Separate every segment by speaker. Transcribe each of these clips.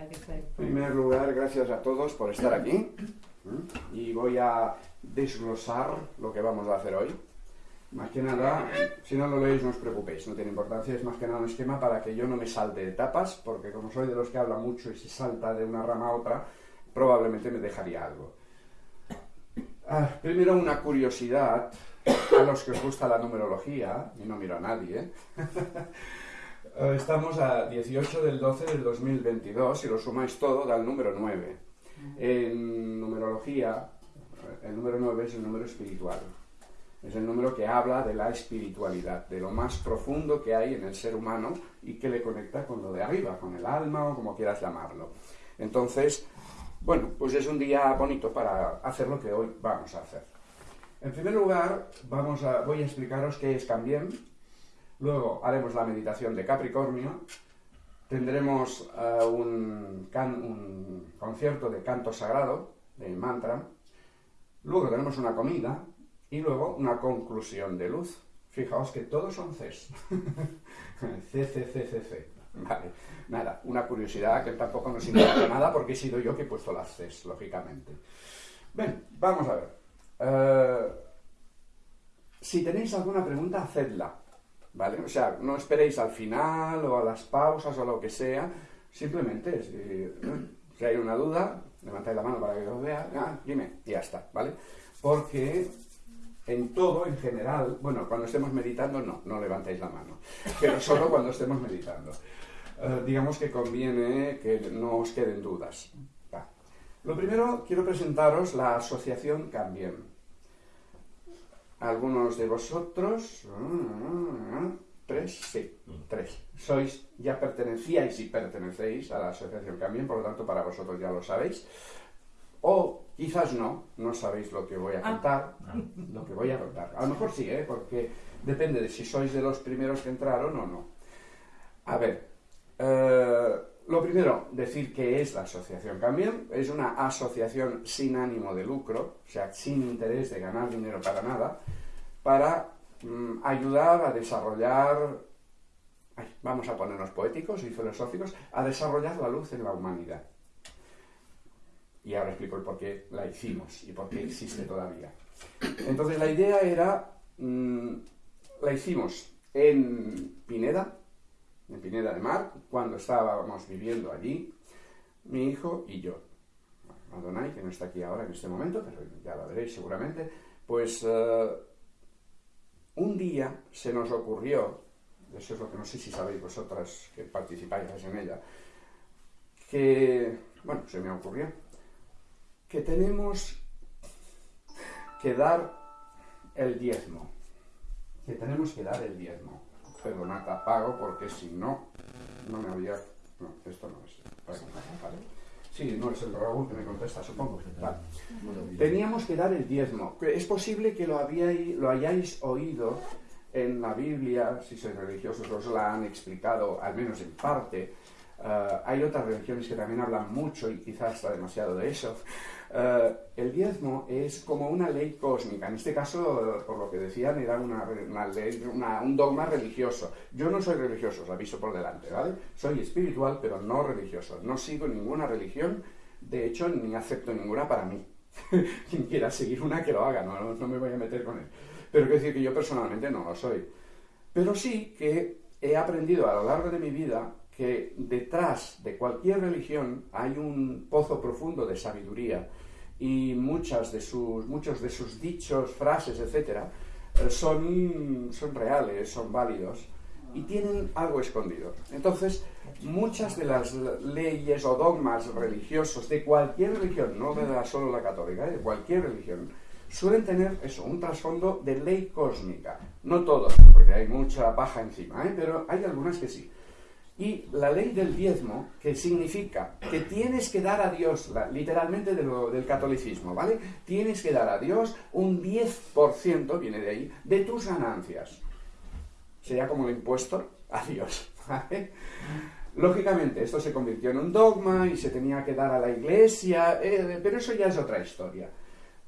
Speaker 1: En primer lugar, gracias a todos por estar aquí. Y voy a desglosar lo que vamos a hacer hoy. Más que nada, si no lo leéis no os preocupéis, no tiene importancia, es más que nada un esquema para que yo no me salte etapas, porque como soy de los que habla mucho y se salta de una rama a otra, probablemente me dejaría algo. Ah, primero una curiosidad a los que os gusta la numerología, y no miro a nadie, eh, estamos a 18 del 12 del 2022, si lo sumáis todo da el número 9. En numerología, el número 9 es el número espiritual. Es el número que habla de la espiritualidad, de lo más profundo que hay en el ser humano y que le conecta con lo de arriba, con el alma o como quieras llamarlo. Entonces, bueno, pues es un día bonito para hacer lo que hoy vamos a hacer. En primer lugar, vamos a, voy a explicaros qué es Cambien. Luego haremos la meditación de Capricornio. Tendremos eh, un, concierto de canto sagrado, de mantra. Luego tenemos una comida y luego una conclusión de luz. Fijaos que todos son Cs. C, C, C, C, C. Vale, nada, una curiosidad que tampoco nos importa nada porque he sido yo que he puesto las Cs, lógicamente. Bien, vamos a ver. Eh, si tenéis alguna pregunta, hacedla. ¿Vale? O sea, no esperéis al final o a las pausas o lo que sea. Simplemente, si, hay una duda, levantáis la mano para que os vea. Ah, dime, y ya está, ¿vale? Porque en todo, en general, bueno, cuando estemos meditando, no, no levantéis la mano, pero solo cuando estemos meditando. Eh, digamos que conviene que no os queden dudas. Lo primero, quiero presentaros la asociación Cambien algunos de vosotros, tres, sí, tres, sois, ya pertenecíais y pertenecéis a la Asociación Cambien, por lo tanto para vosotros ya lo sabéis, o quizás no, no sabéis lo que voy a ah. contar, lo que voy a contar. A lo mejor sí, ¿eh? porque depende de si sois de los primeros que entraron o no. A ver, eh, lo primero, decir que es la Asociación Cambien. Es una asociación sin ánimo de lucro, o sea, sin interés de ganar dinero para nada, para mm, ayudar a desarrollar, vamos a ponernos poéticos y filosóficos, a desarrollar la luz en la humanidad. Y ahora explico el por qué la hicimos y por qué existe todavía. Entonces la idea era, mm, la hicimos en Pineda, en Pineda de Mar, cuando estábamos viviendo allí, mi hijo y yo. Adonai, que no está aquí ahora en este momento, pero ya la veréis seguramente, pues eh, un día se nos ocurrió, eso es lo que no sé si sabéis vosotras que participáis en ella, que, bueno, se me ocurrió, que tenemos que dar el diezmo, que tenemos que dar el diezmo perdonad, apago porque si no, no me había... No, esto no es. Vale. Sí, no es el Raúl que me contesta, supongo. Vale. Teníamos que dar el diezmo. Es posible que lo, habíais, lo hayáis oído en la Biblia, si sois religiosos os la han explicado, al menos en parte. Uh, hay otras religiones que también hablan mucho y quizás está demasiado de eso. Uh, el diezmo es como una ley cósmica. En este caso, por lo que decían, era una, ley, un dogma religioso. Yo no soy religioso, os aviso por delante, ¿vale? Soy espiritual, pero no religioso. No sigo ninguna religión, de hecho, ni acepto ninguna para mí. Quien quiera seguir una, que lo haga, no, no me voy a meter con él. Pero quiero decir que yo personalmente no lo soy. Pero sí que he aprendido a lo largo de mi vida que detrás de cualquier religión hay un pozo profundo de sabiduría y muchas de sus, muchos de sus dichos, frases, etcétera, eh, son, son reales, son válidos y tienen algo escondido. Entonces, muchas de las leyes o dogmas religiosos de cualquier religión, no de la, solo la católica, eh, de cualquier religión, suelen tener eso, un trasfondo de ley cósmica. No todos, porque hay mucha paja encima, ¿eh? pero hay algunas que sí. Y la ley del diezmo, que significa que tienes que dar a Dios, literalmente del catolicismo, ¿vale? Tienes que dar a Dios un 10%, viene de ahí, de tus ganancias. Sería como el impuesto a Dios, ¿vale? Lógicamente, esto se convirtió en un dogma y se tenía que dar a la iglesia, eh, pero eso ya es otra historia.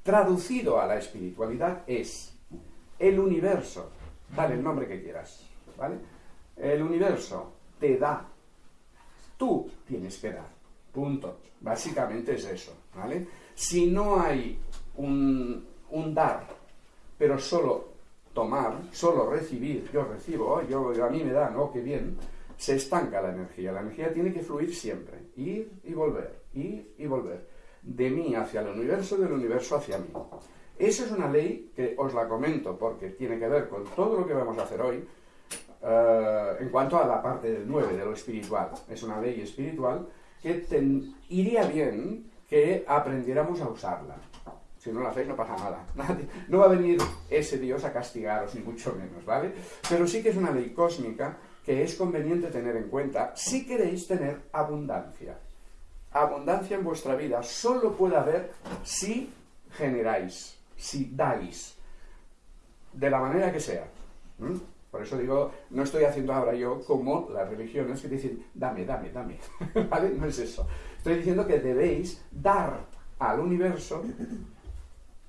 Speaker 1: Traducido a la espiritualidad es el universo, dale el nombre que quieras, ¿vale? El universo te da. Tú tienes que dar. Punto. Básicamente es eso, ¿vale? Si no hay un, un dar, pero solo tomar, solo recibir, yo recibo, yo, a mí me dan, oh, qué bien, se estanca la energía. La energía tiene que fluir siempre, ir y volver, ir y volver, de mí hacia el universo, del universo hacia mí. Esa es una ley que os la comento porque tiene que ver con todo lo que vamos a hacer hoy eh, en cuanto a la parte del 9, de lo espiritual. Es una ley espiritual que iría bien que aprendiéramos a usarla. Si no la hacéis no pasa nada. No va a venir ese Dios a castigaros, ni mucho menos, ¿vale? Pero sí que es una ley cósmica que es conveniente tener en cuenta si queréis tener abundancia. Abundancia en vuestra vida solo puede haber si generáis, si dais, de la manera que sea. Por eso digo, no estoy haciendo ahora yo como las religiones que dicen, dame, dame, dame. ¿Vale? No es eso. Estoy diciendo que debéis dar al universo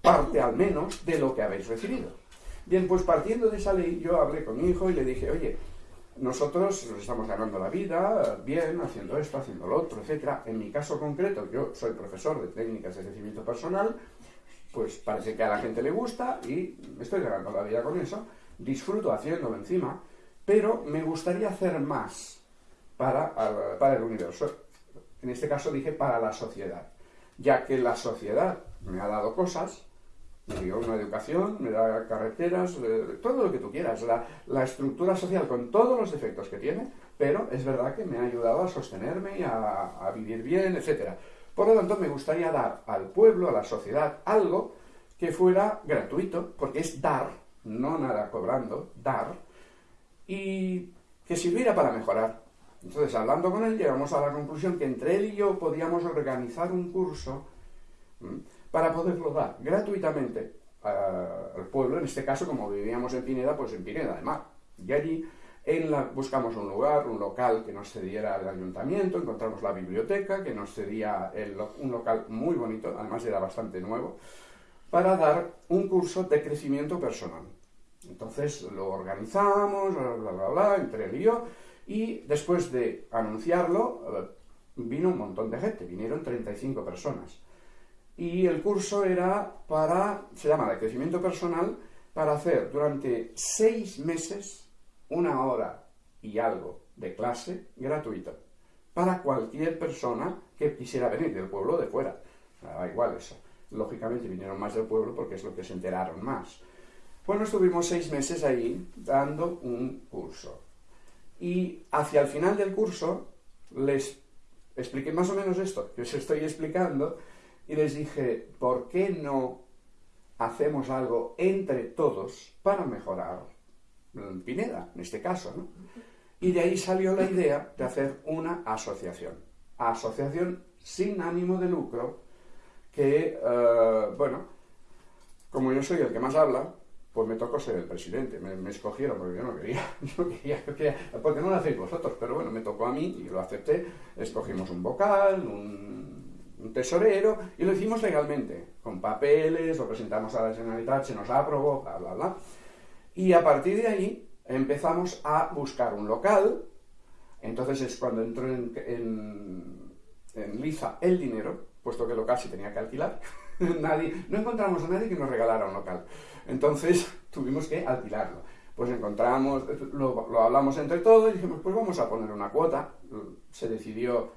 Speaker 1: parte al menos de lo que habéis recibido. Bien, pues partiendo de esa ley, yo hablé con mi hijo y le dije, oye, nosotros nos estamos ganando la vida bien, haciendo esto, haciendo lo otro, etc. En mi caso concreto, yo soy profesor de técnicas de crecimiento personal, pues parece que a la gente le gusta y me estoy ganando la vida con eso, disfruto haciéndolo encima, pero me gustaría hacer más para, para el universo. En este caso dije para la sociedad, ya que la sociedad me ha dado cosas, me dio una educación, me da carreteras, eh, todo lo que tú quieras, la, estructura social con todos los defectos que tiene, pero es verdad que me ha ayudado a sostenerme y a, vivir bien, etc. Por lo tanto, me gustaría dar al pueblo, a la sociedad, algo que fuera gratuito, porque es dar, no nada cobrando, dar, y que sirviera para mejorar. Entonces, hablando con él, llegamos a la conclusión que entre él y yo podíamos organizar un curso para poderlo dar gratuitamente al pueblo, en este caso, como vivíamos en Pineda, pues en Pineda además. Y allí buscamos un lugar, un local que nos cediera el ayuntamiento, encontramos la biblioteca, que nos cedía un local muy bonito, además era bastante nuevo, para dar un curso de crecimiento personal. Entonces lo organizamos, bla, bla, bla, entre él y yo, y después de anunciarlo, eh, vino un montón de gente, vinieron 35 personas y el curso era para, se llama de crecimiento personal, para hacer durante seis meses una hora y algo de clase gratuita para cualquier persona que quisiera venir del pueblo de fuera. Da igual eso. Lógicamente vinieron más del pueblo porque es lo que se enteraron más. Bueno, estuvimos seis meses ahí dando un curso. Y hacia el final del curso les expliqué más o menos esto que os estoy explicando y les dije, ¿por qué no hacemos algo entre todos para mejorar Pineda, en este caso? ¿no? Y de ahí salió la idea de hacer una asociación. Asociación sin ánimo de lucro, que, eh, bueno, como yo soy el que más habla, pues me tocó ser el presidente. Me, escogieron porque yo no quería, yo quería, quería, porque no lo hacéis vosotros, pero bueno, me tocó a mí y lo acepté. Escogimos un vocal, un un tesorero, y lo hicimos legalmente, con papeles, lo presentamos a la Generalitat, se nos aprobó, bla, bla, bla. Y a partir de ahí empezamos a buscar un local, entonces es cuando entró en, en, Liza el dinero, puesto que el local se tenía que alquilar, nadie, no encontramos a nadie que nos regalara un local. Entonces tuvimos que alquilarlo. Pues encontramos, lo, lo hablamos entre todos y dijimos, pues vamos a poner una cuota. Se decidió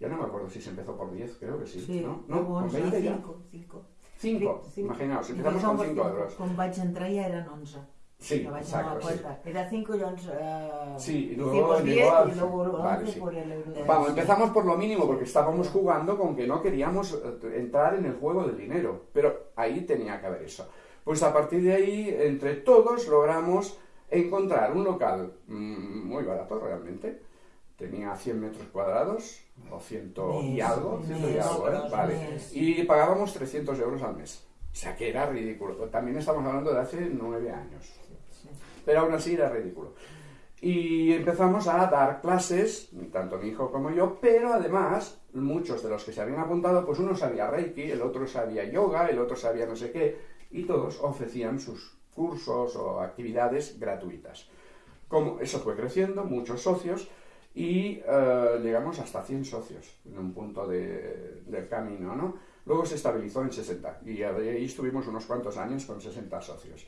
Speaker 1: ya no me acuerdo si se empezó por 10, creo que sí. sí ¿No? ¿No? ¿Con 20 ya? 5. 5. Imaginaos, empezamos con 5 euros.
Speaker 2: Quan vaig entrar eran 11.
Speaker 1: Sí, exacto, sí.
Speaker 2: Era 5 y 11. Uh,
Speaker 1: sí, y luego llegó a... Y luego vale, sí. por el euro. Vamos, empezamos por lo mínimo porque estábamos jugando con que no queríamos eh, entrar en el juego del dinero. Pero ahí tenía que haber eso. Pues a partir de ahí, entre todos, logramos encontrar un local mmm, muy barato realmente tenía 100 metros cuadrados, o 100 y algo, 100 y algo, ¿eh? Vale. Y pagábamos 300 euros al mes. O sea que era ridículo. También estamos hablando de hace 9 años. Pero aún así era ridículo. Y empezamos a dar clases, tanto mi hijo como yo, pero además muchos de los que se habían apuntado, pues uno sabía Reiki, el otro sabía yoga, el otro sabía no sé qué, y todos ofrecían sus cursos o actividades gratuitas. Como eso fue creciendo, muchos socios, y eh, llegamos hasta 100 socios en un punto de- del camino, ¿no? Luego se estabilizó en 60 y ahí estuvimos unos cuantos años con 60 socios.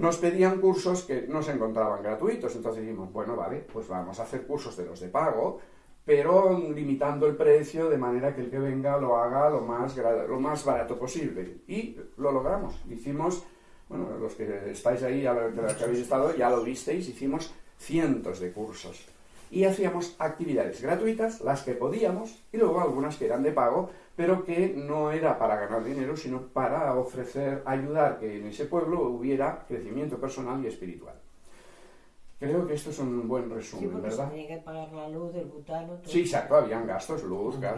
Speaker 1: Nos pedían cursos que no se encontraban gratuitos, entonces dijimos, bueno, vale, pues vamos a hacer cursos de los de pago, pero limitando el precio de manera que el que venga lo haga lo más, lo más barato posible. Y lo logramos. Hicimos, bueno, los que estáis ahí, lo, los que habéis estado, ya lo visteis, hicimos cientos de cursos. Y hacíamos actividades gratuitas, las que podíamos, y luego algunas que eran de pago, pero que no era para ganar dinero, sino para ofrecer, ayudar que en ese pueblo hubiera crecimiento personal y espiritual. Creo que esto es un buen
Speaker 2: Sí,
Speaker 1: resumen,
Speaker 2: se
Speaker 1: ¿verdad?
Speaker 2: tenía que pagar la luz, el butano, todo.
Speaker 1: Sí, exacto, habían gastos, luz, gas,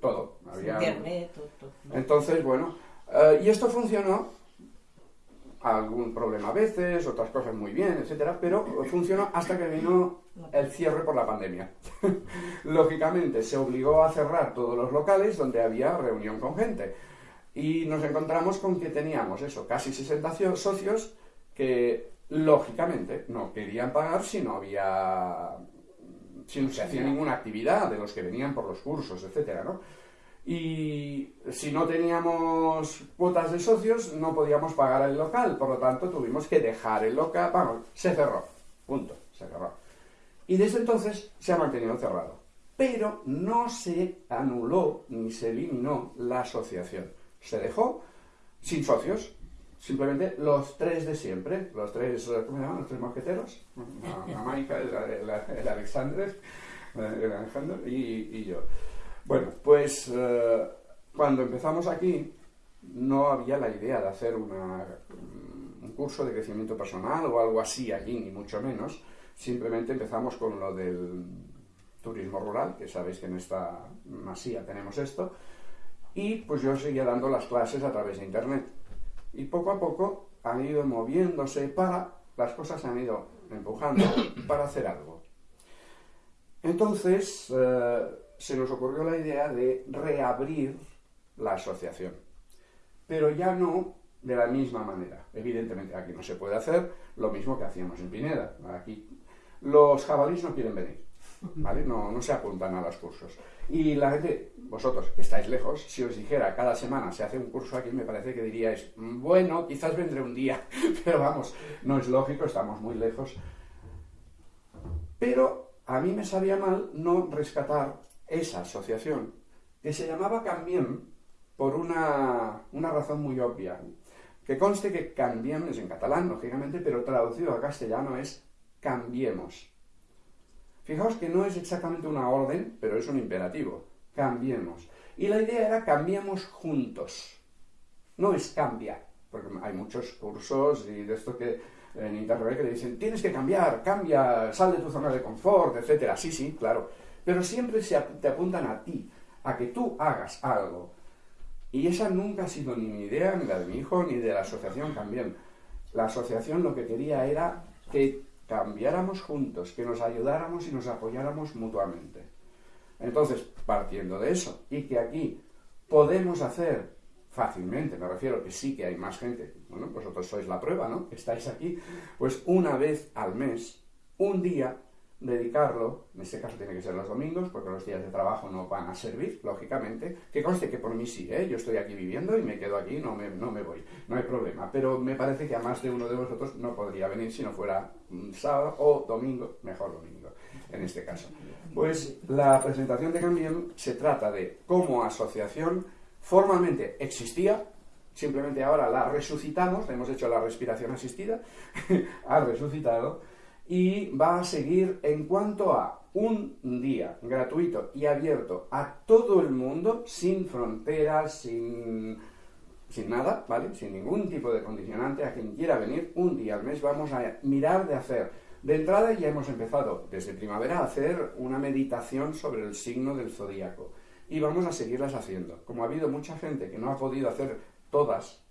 Speaker 1: todo. Había...
Speaker 2: Internet, todo. todo.
Speaker 1: Entonces, bueno, eh, y esto funcionó, algún problema a veces, otras cosas muy bien, etcétera, pero funcionó hasta que vino el cierre por la pandemia. Lógicamente, se obligó a cerrar todos los locales donde había reunión con gente. Y nos encontramos con que teníamos eso, casi 60 cio- socios que, lógicamente, no querían pagar si no había si no se hacía ninguna actividad de los que venían por los cursos, etcétera, ¿no? Y si no teníamos cuotas de socios, no podíamos pagar el local, por lo tanto tuvimos que dejar el local, vamos, se cerró, punto, se cerró. Y desde entonces se ha mantenido cerrado. Pero no se anuló ni se eliminó la asociación. Se dejó sin socios, simplemente los tres de siempre, los tres, ¿cómo se llaman? Los tres mosqueteros, la, la Maika, el, el, el Alexander, el Alejandro y, y yo. Bueno, pues eh, cuando empezamos aquí no había la idea de hacer una, un curso de crecimiento personal o algo así aquí, ni mucho menos. Simplemente empezamos con lo del turismo rural, que sabéis que en esta masía tenemos esto, y pues yo seguía dando las clases a través de internet. Y poco a poco han ido moviéndose para, las cosas se han ido empujando para hacer algo. Entonces eh, se nos ocurrió la idea de reabrir la asociación, pero ya no de la misma manera. Evidentemente aquí no se puede hacer lo mismo que hacíamos en Pineda. Aquí los jabalíes no quieren venir. No, no se apuntan a los cursos. Y la gente, vosotros que estáis lejos, si os dijera cada semana se hace un curso aquí, me parece que diríais, bueno, quizás vendré un día, pero vamos, no es lógico, estamos muy lejos. Pero a mí me sabía mal no rescatar esa asociación, que se llamaba Cambiem por una, una razón muy obvia. Que conste que Cambiem es en catalán, lógicamente, pero traducido al castellano es cambiemos. Fijaos que no es exactamente una orden, pero es un imperativo. Cambiemos. Y la idea era cambiemos juntos. No es cambia, porque hay muchos cursos y de esto que en internet que dicen tienes que cambiar, cambia, sal de tu zona de confort, etcétera. Sí, sí, claro. Pero siempre se te apuntan a ti, a que tú hagas algo. Y esa nunca ha sido ni mi idea, ni la de mi hijo, ni de la asociación también. La asociación lo que quería era que cambiáramos juntos, que nos ayudáramos y nos apoyáramos mutuamente. Entonces, partiendo de eso, y que aquí podemos hacer fácilmente, me refiero que sí que hay más gente, bueno, vosotros sois la prueba, ¿no? Estáis aquí, pues una vez al mes, un día, dedicarlo, en este caso tiene que ser los domingos, porque los días de trabajo no van a servir, lógicamente, que conste que por mí sí, ¿eh? yo estoy aquí viviendo y me quedo aquí, no me, no me voy, no hay problema, pero me parece que a más de uno de vosotros no podría venir si no fuera sábado o domingo, mejor domingo, en este caso. Pues la presentación de Cambiem se trata de cómo asociación formalmente existía, simplemente ahora la resucitamos, hemos hecho la respiración asistida, ha resucitado, y va a seguir en cuanto a un día gratuito y abierto a todo el mundo, sin fronteras, sin, sin nada, ¿vale? Sin ningún tipo de condicionante, a quien quiera venir un día al mes vamos a mirar de hacer. De entrada ya hemos empezado desde primavera a hacer una meditación sobre el signo del zodíaco y vamos a seguirlas haciendo. Como ha habido mucha gente que no ha podido hacer todas,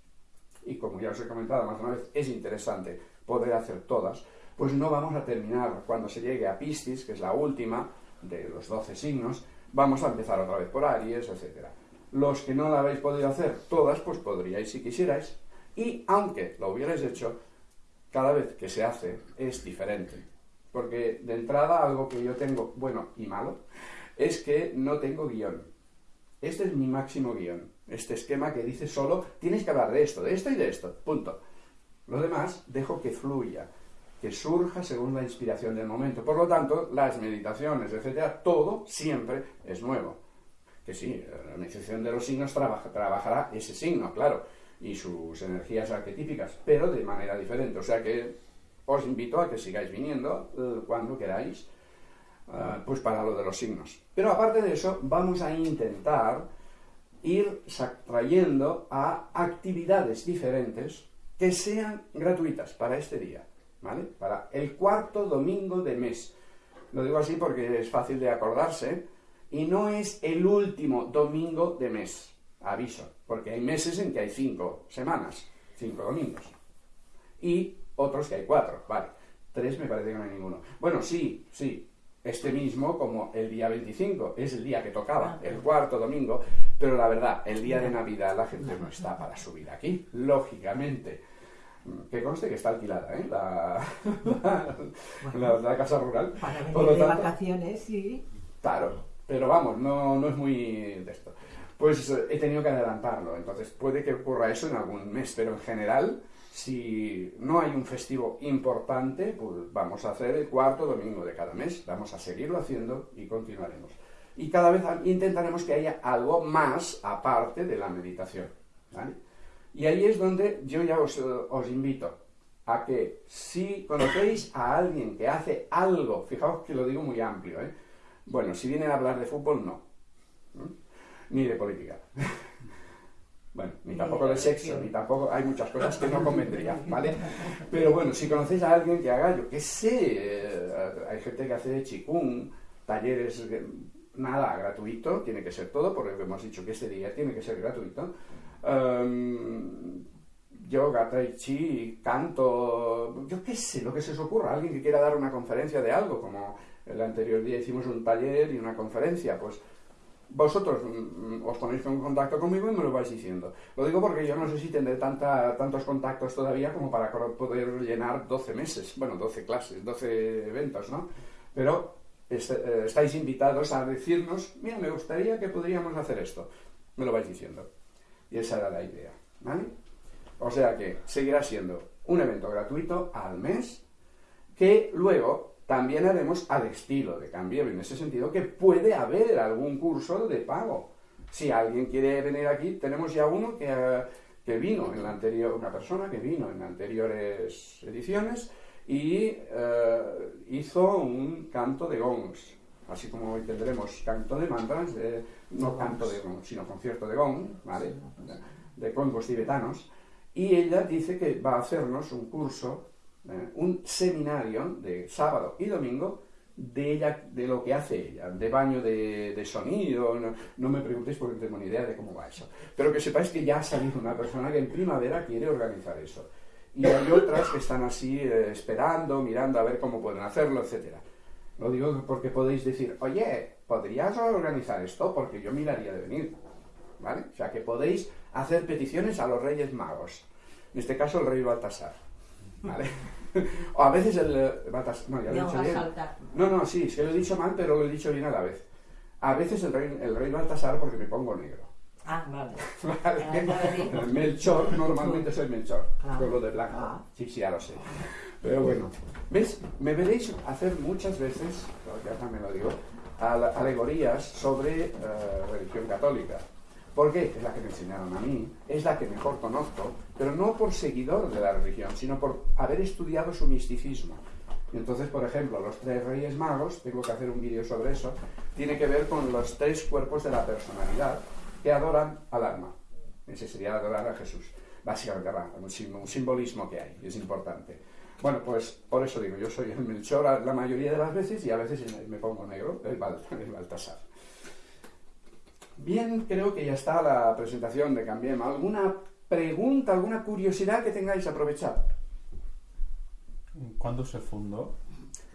Speaker 1: y como ya os he comentado más una vez, es interesante poder hacer todas, pues no vamos a terminar cuando se llegue a Piscis, que es la última de los 12 signos, vamos a empezar otra vez por Aries, etc. Los que no la habéis podido hacer todas, pues podríais si quisierais, y aunque lo hubierais hecho, cada vez que se hace es diferente. porque de entrada algo que yo tengo bueno y malo es que no tengo guion. Este es mi máximo guion. Este esquema que dice solo, tienes que hablar de esto, de esto y de esto. Punto. Lo demás dejo que fluya, que surja según la inspiración del momento. Por lo tanto, las meditaciones, etcétera, todo siempre es nuevo. Que sí, la meditación de los signos trabajará ese signo, claro, y sus energías arquetípicas, pero de manera diferente. O sea que os invito a que sigáis viniendo eh, cuando queráis Ah, pues para lo de los signos. Pero aparte de eso, vamos a intentar ir trayendo a actividades diferentes que sean gratuitas para este día, ¿vale? Para el cuarto domingo de mes. Lo digo así porque es fácil de acordarse y no es el último domingo de mes, aviso, porque hay meses en que hay cinco semanas, cinco domingos, y otros que hay cuatro, vale. Tres me parece que no hay ninguno. Bueno, sí, sí, este mismo como el día 25, es el día que tocaba, el cuarto domingo, pero la verdad, el día de Navidad la gente no está para subir aquí, lógicamente. Que conste que está alquilada, ¿eh? La, la, casa rural.
Speaker 2: Para venir de vacaciones, sí.
Speaker 1: Claro, pero vamos, no, no es muy de esto. Pues eh, he tenido que adelantarlo, entonces puede que ocurra eso en algún mes, pero en general si no hay un festivo importante, pues vamos a hacer el cuarto domingo de cada mes. Vamos a seguirlo haciendo y continuaremos. Y cada vez intentaremos que haya algo más aparte de la meditación. Y ahí es donde yo ya os, invito a que si conocéis a alguien que hace algo, fijaos que lo digo muy amplio, ¿eh? bueno, si vienen a hablar de fútbol, no, ni de política. Bueno, ni tampoco de sexo, ni tampoco hay muchas cosas que no convendrían, ¿vale? Pero bueno, si conocéis a alguien que haga, yo qué sé, eh, hay gente que hace chikung, talleres, nada gratuito, tiene que ser todo, porque hemos dicho que este día tiene que ser gratuito. Um, yoga, tai chi, canto, yo qué sé, lo que se os ocurra, alguien que quiera dar una conferencia de algo, como el anterior día hicimos un taller y una conferencia, pues vosotros mm, mm, os ponéis en contacto conmigo y me lo vais diciendo. Lo digo porque yo no sé si tendré tantos contactos todavía como para poder llenar 12 meses, bueno, 12 clases, 12 eventos, ¿no? Pero eh, estáis invitados a decirnos, mira, me gustaría que podríamos hacer esto. Me lo vais diciendo. Y esa era la idea, ¿vale? O sea que seguirá siendo un evento gratuito al mes que luego también haremos al estilo de cambio, en ese sentido que puede haber algún curso de pago. Si alguien quiere venir aquí, tenemos ya uno que, eh, que vino en la anterior, una persona que vino en anteriores ediciones y eh, hizo un canto de gongs, así como hoy tendremos canto de mantras, no canto de gong, sino concierto de gong, ¿vale? de congos tibetanos, y ella dice que va a hacernos un curso eh, un seminario de sábado y domingo de ella, de lo que hace ella, de baño de, sonido, no, me preguntéis porque no tengo ni idea de cómo va eso. Pero que sepáis que ya ha salido una persona que en primavera quiere organizar eso. Y hay otras que están así eh, esperando, mirando a ver cómo pueden hacerlo, etc. Lo digo porque podéis decir, oye, ¿podrías organizar esto? Porque yo miraría de venir. ¿Vale? O sea, que podéis hacer peticiones a los Reyes Magos. En este caso, el Rey Baltasar. ¿Vale? o a veces el... Eh, no, ya lo he dicho bien. No, no, sí, es que lo he dicho mal, pero lo he dicho bien a la vez. A veces el rey, el rey Baltasar porque me pongo negro.
Speaker 2: Ah, vale.
Speaker 1: ¿Vale? Melchor, normalmente soy Melchor, ah. con lo de blanco. Ah. Sí, sí, ya lo sé. Pero bueno, ¿ves? Me veréis hacer muchas veces, ya también lo digo, alegorías sobre uh, religión católica. Porque es la que me enseñaron a mí, es la que mejor conozco, pero no por seguidor de la religión, sino por haber estudiado su misticismo. entonces, por ejemplo, los tres reyes magos, tengo que hacer un vídeo sobre eso, tiene que ver con los tres cuerpos de la personalidad que adoran al alma. Ese sería adorar a Jesús. Básicamente, un simbolismo que hay, es importante. Bueno, pues por eso digo, yo soy el Melchor la mayoría de las veces y a veces me pongo negro, el, Baltasar. Bien, creo que ya está la presentación de Cambiem. ¿Alguna pregunta, alguna curiosidad que tengáis aprovechar?
Speaker 3: ¿Cuándo se fundó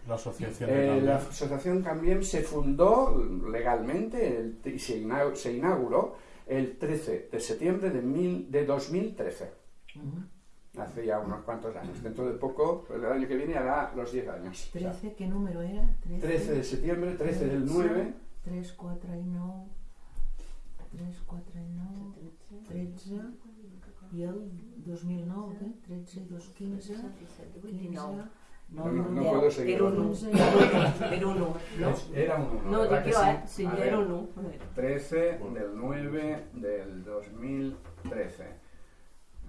Speaker 3: la asociación?
Speaker 1: Eh, la asociación Cambiem se fundó legalmente y se, inauguró el 13 de septiembre de, mil, de 2013. Hace ya unos cuantos años. Dentro de poco, el año que viene hará los 10 años. O sea,
Speaker 2: 13, ¿qué número era?
Speaker 1: 13 de septiembre, 13 del 9,
Speaker 2: 3, 4 i 9, 3, 4 i 9, 13, i el 2009, què? 13 i 2, 15, 15,
Speaker 1: No, no, no puedo seguir.
Speaker 4: Era un 1.
Speaker 2: 11,
Speaker 4: Era un 1. No,
Speaker 1: era un 1.
Speaker 4: no dic jo, eh? Sí, era un 1.
Speaker 1: 13 del 9 del 2013.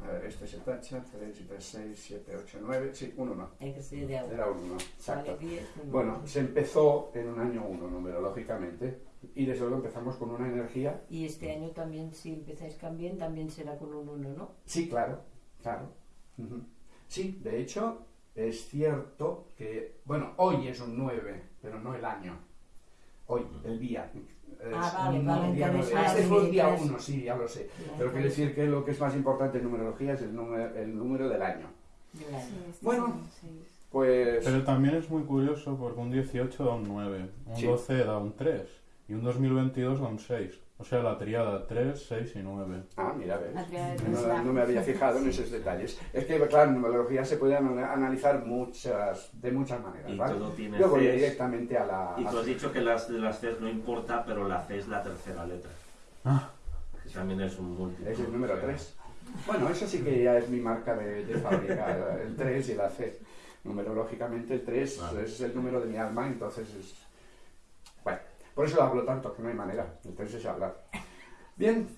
Speaker 1: A ver, este se tacha, 3 y 3, 6, 7, 8, 9, sí, un 1.
Speaker 4: Hay que ser 10.
Speaker 1: Era un 1, exacto.
Speaker 4: Vale, 10, un
Speaker 1: Bueno,
Speaker 4: uno.
Speaker 1: se empezó en un año 1 numerológicamente y desde luego empezamos con una energía.
Speaker 4: Y este año también, si empezáis también, también será con un 1, ¿no?
Speaker 1: Sí, claro, claro. Ujú. Sí, de hecho, es cierto que, bueno, hoy es un 9, pero no el año. Hoy, el día. Es
Speaker 4: Ah, vale,
Speaker 1: un
Speaker 4: vale,
Speaker 1: día Este fue el día
Speaker 2: 23.
Speaker 1: 1, sí, ya lo sé.
Speaker 4: Ya,
Speaker 1: Pero quiere
Speaker 4: pues,
Speaker 1: decir que lo que es más importante en numerología es el número, el número del año.
Speaker 4: del año.
Speaker 1: Bueno, pues...
Speaker 3: Pero también es muy curioso porque un 18 da un 9, un
Speaker 1: Sí.
Speaker 3: 12 da un 3 y un 2022 da un 6. O sea, la triada 3, 6 y 9.
Speaker 1: Ah, mira, ves.
Speaker 4: La triada de
Speaker 1: No, no me había fijado en esos detalles. Es que, claro, en numerología se puede ana- analizar muchas, de muchas maneras,
Speaker 5: Y
Speaker 1: ¿vale?
Speaker 5: todo tiene
Speaker 1: Yo voy directamente a la...
Speaker 5: Y tú has dicho que las de las Cs no importa, pero la C es la tercera letra.
Speaker 3: Ah.
Speaker 5: Que también es un múltiplo.
Speaker 1: Es el número 3. Bueno, eso sí que ya es mi marca de, de fábrica, el 3 y la C. Numerológicamente el 3
Speaker 5: Vale.
Speaker 1: es el número de mi alma, entonces es... Bueno, por eso hablo tanto, que no hay manera. El 3 es hablar. Bien,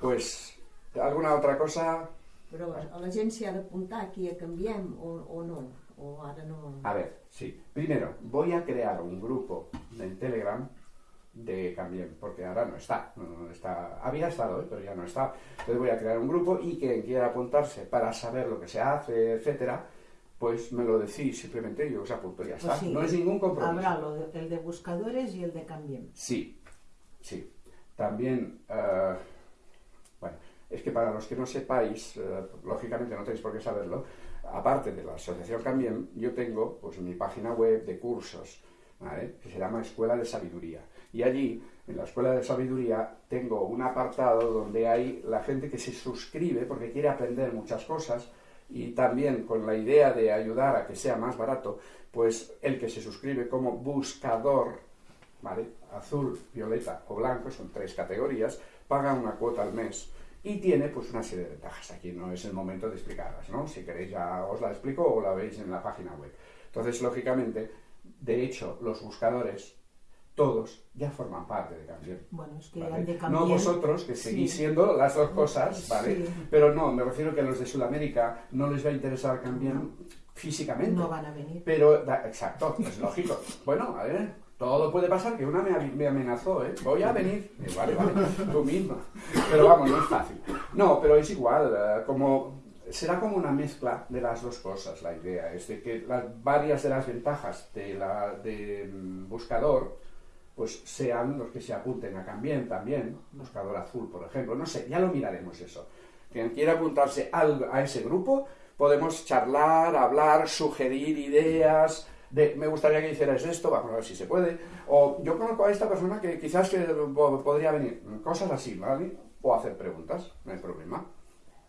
Speaker 1: pues, ¿alguna otra cosa?
Speaker 6: Però a la gent s'hi ha d'apuntar aquí a Canviem o, o no? O ara no...
Speaker 1: A ver, sí. Primero, voy a crear un grupo en Telegram de Cambien, porque ahora no está, no está. Había estado, ¿eh? pero ya no está. Entonces voy a crear un grupo y quien quiera apuntarse para saber lo que se hace, etcétera, pues me lo decís simplemente y yo os apunto ya está.
Speaker 2: Pues sí.
Speaker 1: No es ningún compromiso.
Speaker 2: Habrá lo de- el de buscadores y el de Cambiem.
Speaker 1: Sí, sí. También, eh, bueno, es que para los que no sepáis, eh, lógicamente no tenéis por qué saberlo, aparte de la Asociación Cambiem, yo tengo pues mi página web de cursos, ¿vale? que se llama Escuela de Sabiduría. Y allí, en la Escuela de Sabiduría, tengo un apartado donde hay la gente que se suscribe porque quiere aprender muchas cosas y también con la idea de ayudar a que sea más barato, pues el que se suscribe como buscador ¿vale? Azul, violeta o blanco, son tres categorías, paga una cuota al mes y tiene pues una serie de ventajas. Aquí no es el momento de explicarlas, ¿no? Si queréis ya os la explico o la veis en la página web. Entonces, lógicamente, de hecho, los buscadores, todos, ya forman parte de Cambien.
Speaker 2: Bueno, es que
Speaker 1: ¿vale?
Speaker 2: de
Speaker 1: No vosotros, que seguís
Speaker 2: Sí.
Speaker 1: siendo las dos cosas, ¿vale?
Speaker 2: Sí.
Speaker 1: Pero no, me refiero que a los de Sudamérica no les va a interesar Cambien físicamente.
Speaker 2: No van a venir.
Speaker 1: Pero, da- exacto, es lógico. Bueno, a ver, todo puede pasar, que una me, amenazó, ¿eh? Voy a venir. Eh, vale, vale, tú misma. Pero vamos, no es fácil. No, pero es igual, eh, como... Será como una mezcla de las dos cosas, la idea es de que las, varias de las ventajas de la de mm, buscador pues sean los que se apunten a Cambien también, buscador azul, por ejemplo, no sé, ya lo miraremos eso. Quien quiera apuntarse al- a ese grupo, podemos charlar, hablar, sugerir ideas, de me gustaría que hicieras esto, vamos a ver si se puede, o yo conozco a esta persona que quizás que po- podría venir, cosas así, ¿vale? O hacer preguntas, no hay problema.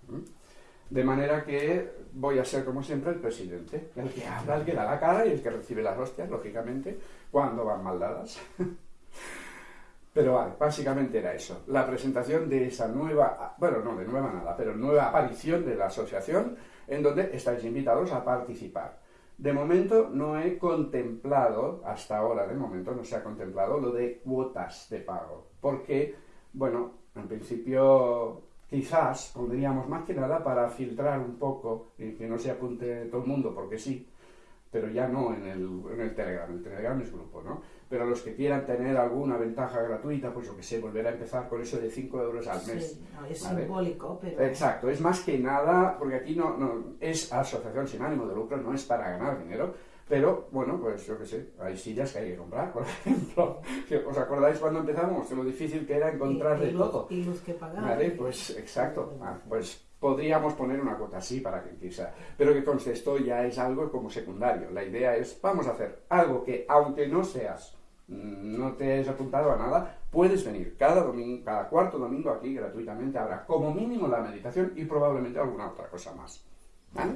Speaker 1: ¿Mm? De manera que voy a ser, como siempre, el presidente, el que habla, el que da la cara y el que recibe las hostias, lógicamente, cuando van mal dadas. Pero vale, básicamente era eso. La presentación de esa nueva, bueno, no de nueva nada, pero nueva aparición de la asociación en donde estáis invitados a participar. De momento no he contemplado, hasta ahora de momento no se ha contemplado lo de cuotas de pago. Porque, bueno, en principio quizás pondríamos más que nada para filtrar un poco y que no se apunte todo el mundo porque sí, pero ya no en el, en el Telegram. El Telegram es grupo, ¿no? Pero los que quieran tener alguna ventaja gratuita, pues yo que sé, volver a empezar con eso de 5 euros al mes.
Speaker 2: Sí, no, es
Speaker 1: Vale.
Speaker 2: simbólico, pero.
Speaker 1: Exacto, es más que nada, porque aquí no, no es asociación sin ánimo de lucro, no es para ganar dinero, pero bueno, pues yo qué sé, hay sillas que hay que comprar, por ejemplo. ¿Os acordáis cuando empezamos? Lo difícil que era encontrar de todo.
Speaker 2: y luz que pagar.
Speaker 1: Vale, pues exacto. Ah, pues podríamos poner una cuota así para que quizá. Pero que conste, esto ya es algo como secundario. La idea es, vamos a hacer algo que, aunque no seas, mm, no te hayas apuntado a nada, puedes venir cada domingo, cada cuarto domingo aquí gratuitamente. Habrá como mínimo la meditación y probablemente alguna otra cosa más. ¿vale?